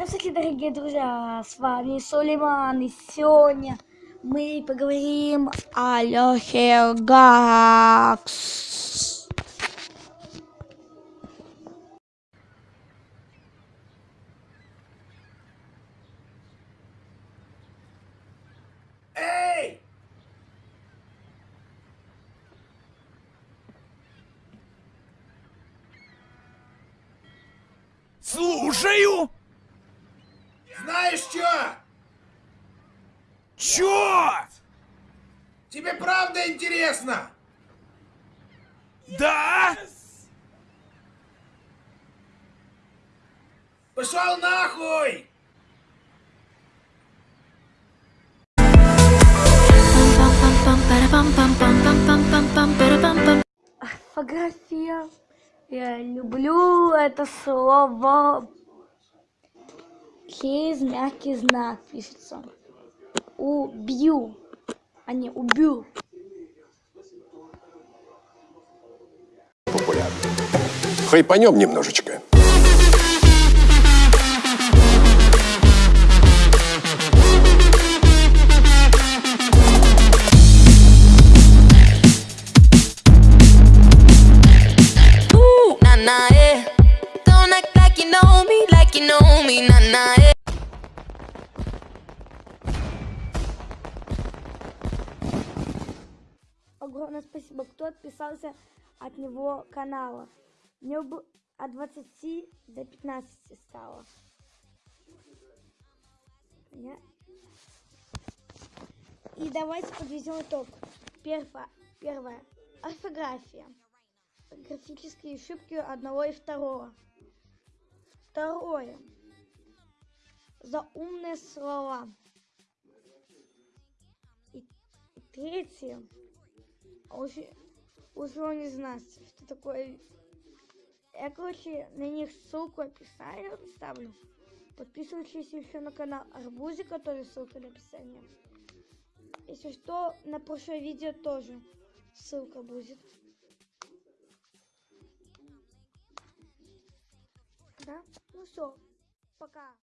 Здравствуйте, дорогие друзья! С вами Сулейман, и сегодня мы поговорим о Лехе Гакс. Эй! Слушаю! Знаешь что? Чё? Тебе правда интересно? Да? Пошел нахуй! Орфография. Я люблю это слово. Через мягкий знак пишется. Убью, а не убью. популярны. Хайпанем немножечко. Eh. You know me, like you know me, nah, nah, Огромное спасибо, кто отписался от него канала. Мне бы от 20 до 15 стало. Я- И давайте подведем итог. Первое. Первое. Орфография. Графические ошибки одного и второго. Второе. Заумные слова. И третье. Уже, уже не знаю, что такое. Я, короче, на них ссылку в описании ставлю. Подписывайтесь еще на канал Арбузика, тоже ссылка в описании. Если что, на прошлое видео тоже ссылка будет. Да? Ну все, пока.